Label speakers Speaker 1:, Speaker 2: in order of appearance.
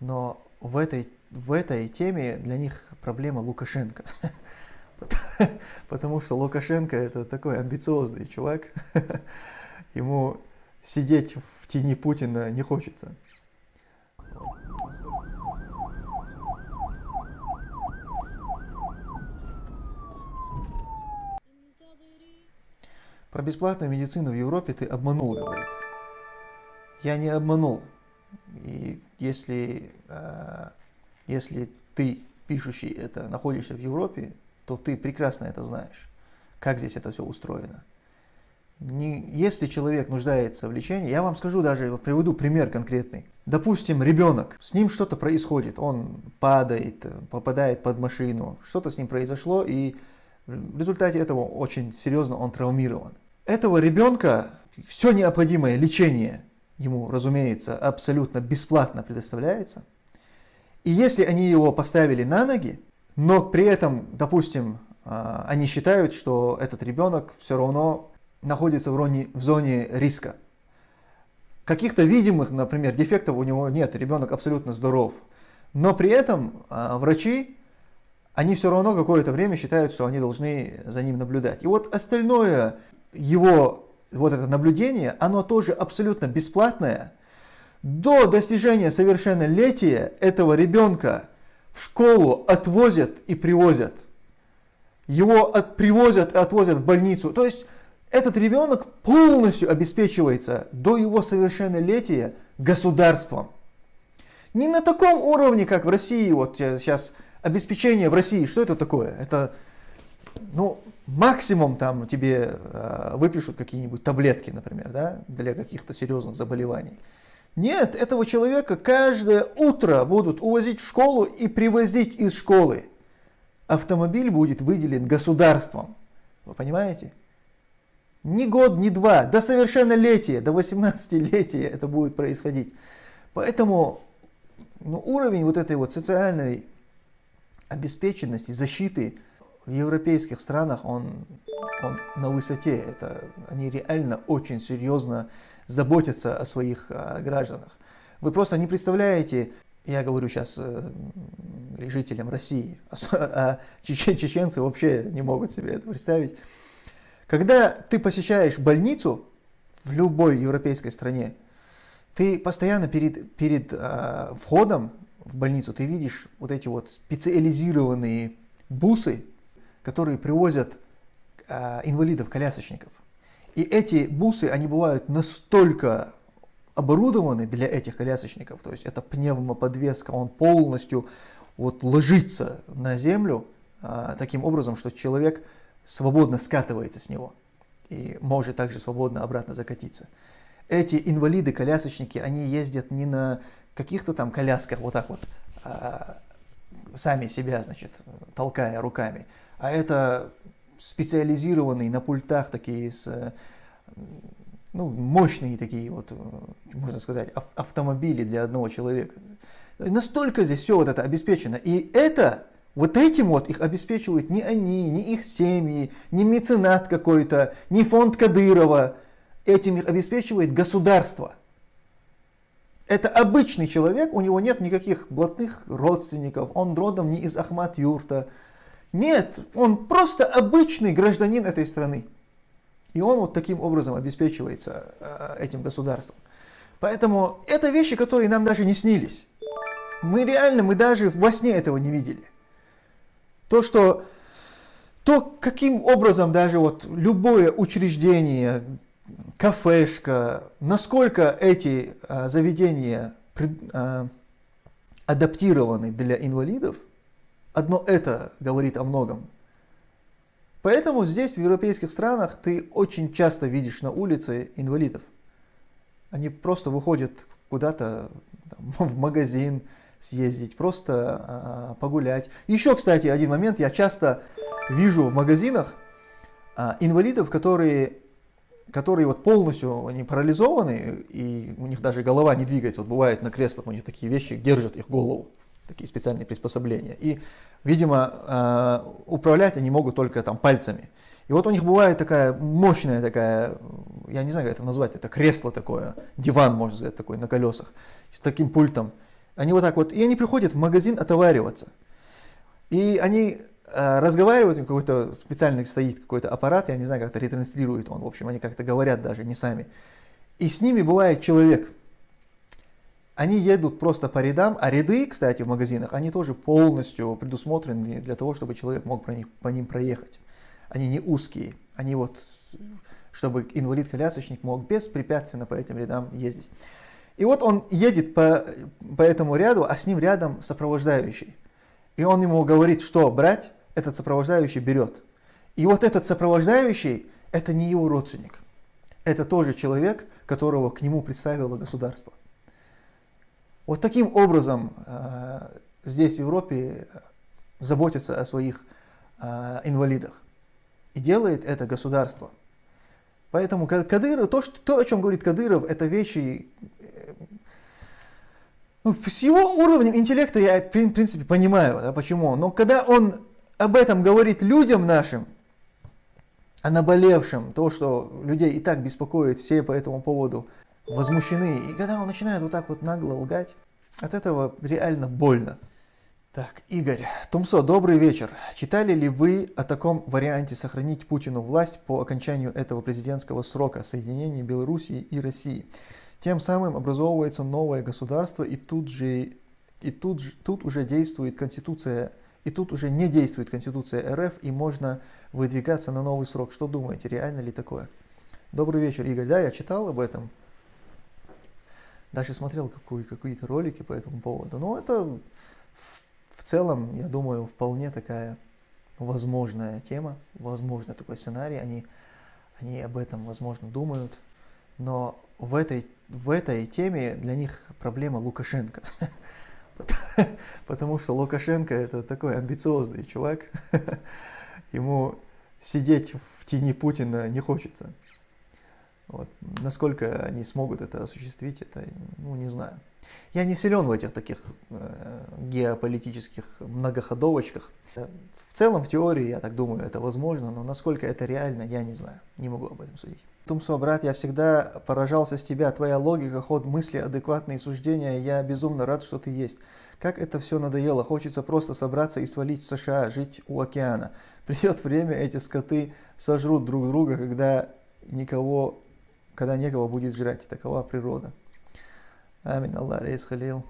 Speaker 1: Но в этой, в этой теме для них проблема Лукашенко. Потому что Лукашенко это такой амбициозный чувак. Ему сидеть в тени Путина не хочется. Про бесплатную медицину в Европе ты обманул, говорит. Я не обманул. Если, э, если ты, пишущий это, находишься в Европе, то ты прекрасно это знаешь, как здесь это все устроено. Не, если человек нуждается в лечении, я вам скажу даже, приведу пример конкретный. Допустим, ребенок, с ним что-то происходит, он падает, попадает под машину, что-то с ним произошло, и в результате этого очень серьезно он травмирован этого ребенка все необходимое лечение ему, разумеется, абсолютно бесплатно предоставляется. И если они его поставили на ноги, но при этом, допустим, а, они считают, что этот ребенок все равно находится в зоне, риска. Каких-то видимых, например, дефектов у него нет, ребенок абсолютно здоров. Но при этом а, врачи, они все равно какое-то время считают, что они должны за ним наблюдать. И вот остальное его вот это наблюдение, оно тоже абсолютно бесплатное. До достижения совершеннолетия этого ребенка в школу отвозят и привозят. Его от, привозят и отвозят в больницу. То есть этот ребенок полностью обеспечивается до его совершеннолетия государством. Не на таком уровне, как в России, вот сейчас обеспечение в России, что это такое? Это, ну, максимум там тебе э, выпишут какие-нибудь таблетки, например, да, для каких-то серьезных заболеваний. Нет, этого человека каждое утро будут увозить в школу и привозить из школы. Автомобиль будет выделен государством. Вы понимаете? Ни год, ни два, до совершеннолетия, до 18-летия это будет происходить. Поэтому ну, уровень вот этой вот социальной обеспеченности, защиты в европейских странах он, он на высоте. Это, они реально очень серьезно заботятся о своих а, гражданах. Вы просто не представляете, я говорю сейчас э, жителям России, а, а чечен, чеченцы вообще не могут себе это представить. Когда ты посещаешь больницу в любой европейской стране, ты постоянно перед, перед э, входом в больницу ты видишь вот эти вот специализированные бусы, которые привозят э, инвалидов-колясочников. И эти бусы, они бывают настолько оборудованы для этих колясочников, то есть это пневмоподвеска, он полностью вот ложится на землю э, таким образом, что человек свободно скатывается с него и может также свободно обратно закатиться. Эти инвалиды-колясочники, они ездят не на каких-то там колясках вот так вот, а, сами себя, значит, толкая руками, а это специализированные на пультах такие с, ну, мощные такие вот, можно сказать, автомобили для одного человека. Настолько здесь все вот это обеспечено. И это, вот этим вот их обеспечивают не они, не их семьи, не меценат какой-то, не фонд Кадырова. Этим их обеспечивает государство. Это обычный человек, у него нет никаких блатных родственников, он родом не из Ахмат-Юрта, нет, он просто обычный гражданин этой страны. И он вот таким образом обеспечивается э, этим государством. Поэтому это вещи, которые нам даже не снились. Мы реально, мы даже во сне этого не видели. То, что, то каким образом даже вот любое учреждение, кафешка, насколько эти э, заведения пред, э, адаптированы для инвалидов, Одно это говорит о многом. Поэтому здесь, в европейских странах, ты очень часто видишь на улице инвалидов. Они просто выходят куда-то в магазин съездить, просто а, погулять. Еще, кстати, один момент. Я часто вижу в магазинах а, инвалидов, которые, которые вот полностью они парализованы, и у них даже голова не двигается. Вот бывает на креслах у них такие вещи держат их голову такие специальные приспособления. И, видимо, э, управлять они могут только там пальцами. И вот у них бывает такая мощная такая, я не знаю, как это назвать, это кресло такое, диван, можно сказать, такой на колесах, с таким пультом. Они вот так вот, и они приходят в магазин отовариваться. И они э, разговаривают, какой-то специальный стоит какой-то аппарат, я не знаю, как-то ретранслирует он, в общем, они как-то говорят даже, не сами. И с ними бывает человек. Они едут просто по рядам, а ряды, кстати, в магазинах, они тоже полностью предусмотрены для того, чтобы человек мог по, них, по ним проехать. Они не узкие, они вот, чтобы инвалид-колясочник мог беспрепятственно по этим рядам ездить. И вот он едет по, по этому ряду, а с ним рядом сопровождающий. И он ему говорит, что брать, этот сопровождающий берет. И вот этот сопровождающий, это не его родственник. Это тоже человек, которого к нему представило государство. Вот таким образом э, здесь в Европе заботятся о своих э, инвалидах. И делает это государство. Поэтому Кадыров, то, что, то, о чем говорит Кадыров, это вещи... Э, ну, с его уровнем интеллекта я, в принципе, понимаю, да, почему. Но когда он об этом говорит людям нашим, о наболевшем, то, что людей и так беспокоит, все по этому поводу возмущены. И когда он начинает вот так вот нагло лгать, от этого реально больно. Так, Игорь, Тумсо, добрый вечер. Читали ли вы о таком варианте сохранить Путину власть по окончанию этого президентского срока соединения Белоруссии и России? Тем самым образовывается новое государство, и тут же, и тут, тут уже действует Конституция, и тут уже не действует Конституция РФ, и можно выдвигаться на новый срок. Что думаете, реально ли такое? Добрый вечер, Игорь. Да, я читал об этом. Даже смотрел какие-то ролики по этому поводу. Но это в, в целом, я думаю, вполне такая возможная тема, возможно такой сценарий. Они, они об этом, возможно, думают. Но в этой, в этой теме для них проблема Лукашенко. Потому что Лукашенко это такой амбициозный чувак. Ему сидеть в тени Путина не хочется. Вот. Насколько они смогут это осуществить, это, ну, не знаю. Я не силен в этих таких э, геополитических многоходовочках. В целом, в теории, я так думаю, это возможно, но насколько это реально, я не знаю. Не могу об этом судить. Тумсо, брат, я всегда поражался с тебя. Твоя логика, ход мысли, адекватные суждения. Я безумно рад, что ты есть. Как это все надоело. Хочется просто собраться и свалить в США, жить у океана. Придет время, эти скоты сожрут друг друга, когда никого когда некого будет жрать. Такова природа. Амин. Аллах рейс халил.